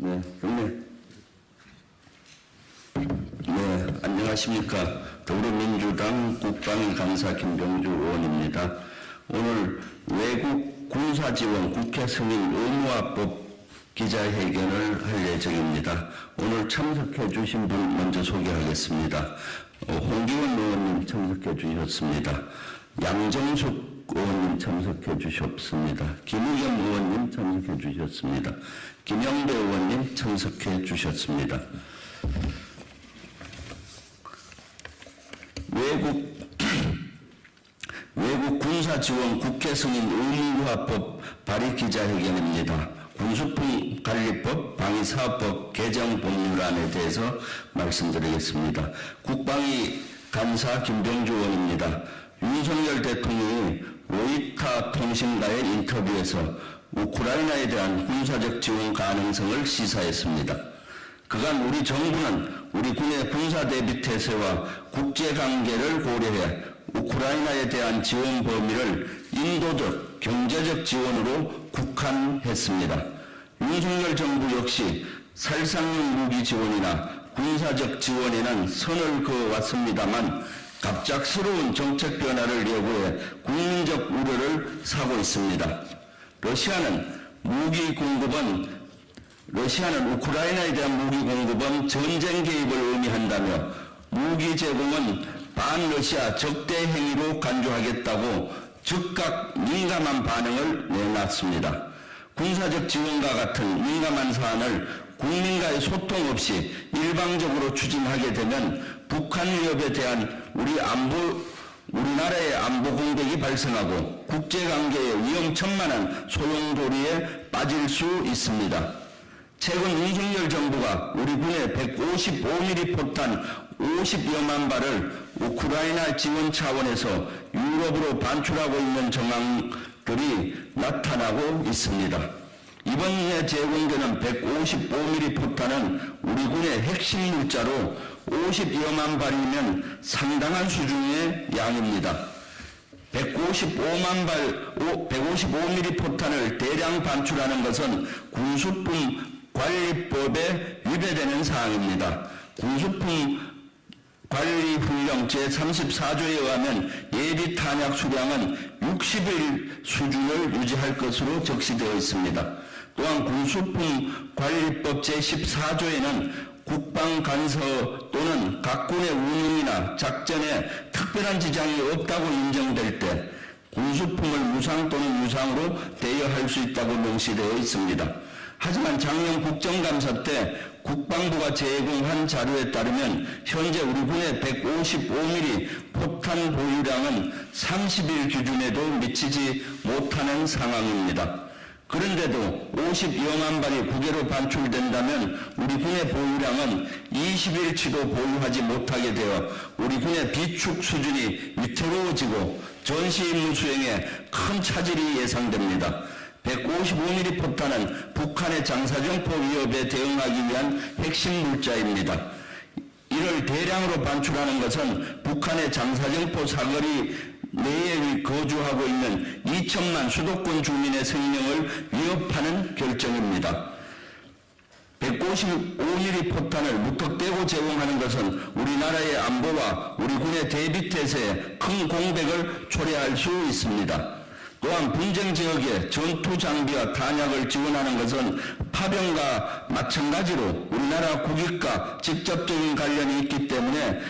네, 경례. 네, 안녕하십니까. 더불어민주당 국방간사 김병주 의원입니다. 오늘 외국 군사지원 국회 승인 의무화법 기자회견을 할 예정입니다. 오늘 참석해 주신 분 먼저 소개하겠습니다. 어, 홍기원 의원님 참석해 주셨습니다. 양정숙 의원님 참석해 주셨습니다. 김우겸 의원님 참석해 주셨습니다. 김영배 의원님 참석해 주셨습니다. 외국 외국 군사 지원 국회 승인 의무화법 발의 기자회견입니다. 군수품 관리법 방위사업법 개정 법률안에 대해서 말씀드리겠습니다. 국방위 간사 김병주 의원입니다. 윤석열 대통령이 로이타 통신과의 인터뷰에서 우크라이나에 대한 군사적 지원 가능성을 시사했습니다. 그간 우리 정부는 우리 군의 군사 대비 태세와 국제관계를 고려해 우크라이나에 대한 지원 범위를 인도적, 경제적 지원으로 국한했습니다. 윤석열 정부 역시 살상용 무기 지원이나 군사적 지원에는 선을 그어왔습니다만 갑작스러운 정책 변화를 예고해 국민적 우려를 사고 있습니다. 러시아는 무기 공급은 러시아는 우크라이나에 대한 무기 공급은 전쟁 개입을 의미한다며 무기 제공은 반러시아 적대 행위로 간주하겠다고 즉각 민감한 반응을 내놨습니다. 군사적 지원과 같은 민감한 사안을 국민과의 소통 없이 일방적으로 추진하게 되면 북한 위협에 대한 우리 안보 우리나라의 안보 공백이 발생하고 국제관계의 위험천만한 소용돌이에 빠질 수 있습니다. 최근 윤석열 정부가 우리 군의 155mm 포탄 50여만 발을 우크라이나 지원 차원에서 유럽으로 반출하고 있는 정황들이 나타나고 있습니다. 이번에 제공되는 155mm 포탄은 우리 군의 핵심 물자로 50여만 발이면 상당한 수준의 양입니다. 155만 발, 155mm 포탄을 대량 반출하는 것은 군수품 관리법에 위배되는 사항입니다. 군수품 관리훈령 제34조에 의하면 예비 탄약 수량은 60일 수준을 유지할 것으로 적시되어 있습니다. 또한 군수품 관리법 제14조에는 국방간서 또는 각군의 운영이나 작전에 특별한 지장이 없다고 인정될 때 군수품을 무상 또는 유상으로 대여할 수 있다고 명시되어 있습니다. 하지만 작년 국정감사 때 국방부가 제공한 자료에 따르면 현재 우리 군의 155mm 포탄 보유량은 30일 기준에도 미치지 못하는 상황입니다. 그런데도 52여만 발이 국외로 반출된다면 우리 군의 보유량은 20일치도 보유하지 못하게 되어 우리 군의 비축 수준이 위태로워지고 전시 임무 수행에 큰 차질이 예상됩니다. 155mm 포탄은 북한의 장사정포 위협에 대응하기 위한 핵심 물자입니다. 이를 대량으로 반출하는 것은 북한의 장사정포 사거리 내에 거주하고 있는 2천만 수도권 주민의 생명을 위협하는 결정입니다. 155mm 포탄을 무턱대고 제공하는 것은 우리나라의 안보와 우리 군의 대비태세에 큰 공백을 초래할 수 있습니다. 또한 분쟁 지역에 전투 장비와 탄약을 지원하는 것은 파병과 마찬가지로 우리나라 국익과 직접적인 관련이 있기 때문에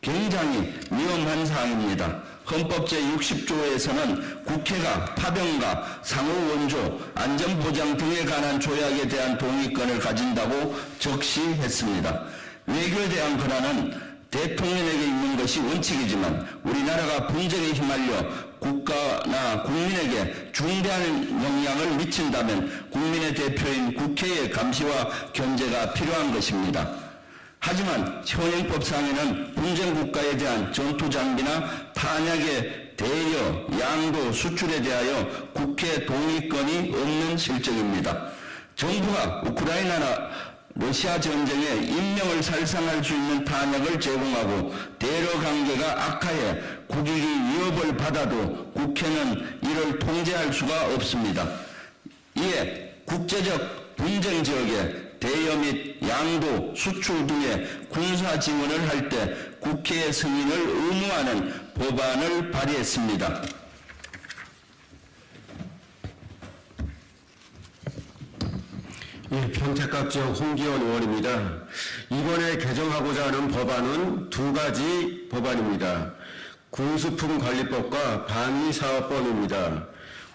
굉장히 위험한 사항입니다. 헌법 제60조에서는 국회가 파병과 상호 원조, 안전보장 등에 관한 조약에 대한 동의권을 가진다고 적시했습니다. 외교에 대한 권한은 대통령에게 있는 것이 원칙이지만 우리나라가 분쟁에 휘말려 국가나 국민에게 중대한 영향을 미친다면 국민의 대표인 국회의 감시와 견제가 필요한 것입니다. 하지만 현행법상에는 분쟁 국가에 대한 전투 장비나 탄약의 대여, 양도, 수출에 대하여 국회 동의권이 없는 실정입니다. 정부가 우크라이나나 러시아 전쟁에 인명을 살상할 수 있는 탄약을 제공하고 대러 관계가 악화해 국익이 위협을 받아도 국회는 이를 통제할 수가 없습니다. 이에 국제적 분쟁 지역에 대여 및 양도, 수출 등의 군사 지원을 할 때 국회의 승인을 의무화하는 법안을 발의했습니다. 예, 평택갑 지역 홍기원 의원입니다. 이번에 개정하고자 하는 법안은 두 가지 법안입니다. 군수품 관리법과 방위사업법입니다.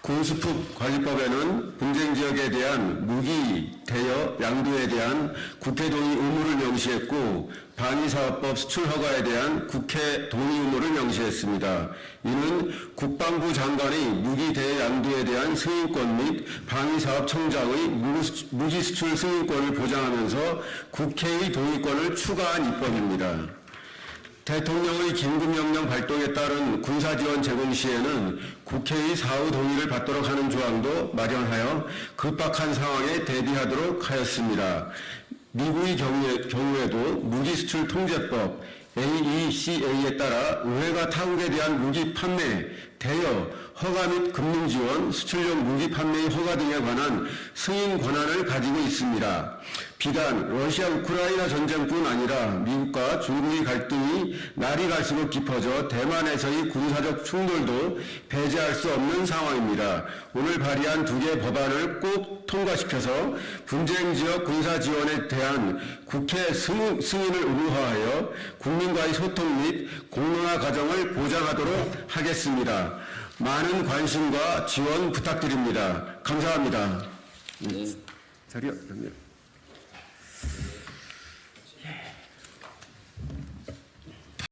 군수품 관리법에는 분쟁 지역에 대한 무기, 대여, 양도에 대한 국회 동의 의무를 명시했고 방위사업법 수출 허가에 대한 국회 동의 의무를 명시했습니다. 이는 국방부 장관의 무기 대여 양도에 대한 승인권 및 방위사업청장의 무기 수출 승인권을 보장하면서 국회의 동의권을 추가한 입법입니다. 대통령의 긴급명령 발동에 따른 군사지원 제공 시에는 국회의 사후 동의를 받도록 하는 조항도 마련하여 급박한 상황에 대비하도록 하였습니다. 미국의 경우에, 경우에 도 무기 수출 통제법 AECA에 따라 의회가 타국에 대한 무기 판매, 대여, 허가 및 금융 지원, 수출용 무기 판매의 허가 등에 관한 승인 권한을 가지고 있습니다. 비단 러시아 우크라이나 전쟁뿐 아니라 미국과 중국의 갈등이 날이 갈수록 깊어져 대만에서의 군사적 충돌도 배제할 수 없는 상황입니다. 오늘 발의한 두 개의 법안을 꼭 통과시켜서 분쟁 지역 군사 지원에 대한 국회 승인, 승인을 의무화하여 국민과의 소통 및 공론화 과정을 보장하도록 하겠습니다. 많은 관심과 지원 부탁드립니다. 감사합니다. 자리요.